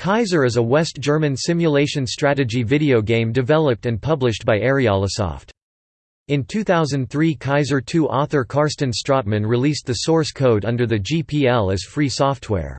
Kaiser is a West German simulation strategy video game developed and published by Ariolasoft. In 2003 Kaiser 2 author Karsten Stratmann released the source code under the GPL as free software.